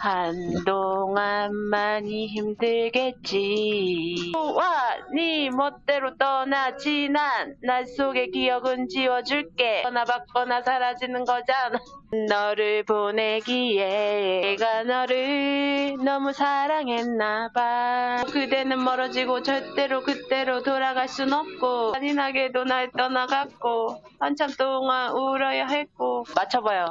한동안 많이 힘들겠지. 와, 네 멋대로 떠나지 난 날 속의 기억은 지워줄게. 떠나 받거나 사라지는 거잖아. 너를 보내기에 내가 너를 너무 사랑했나봐. 그대는 멀어지고 절대로 그때로 돌아갈 순 없고 잔인하게도 날 떠나갔고 한참 동안 울어야 했고. 맞춰봐요.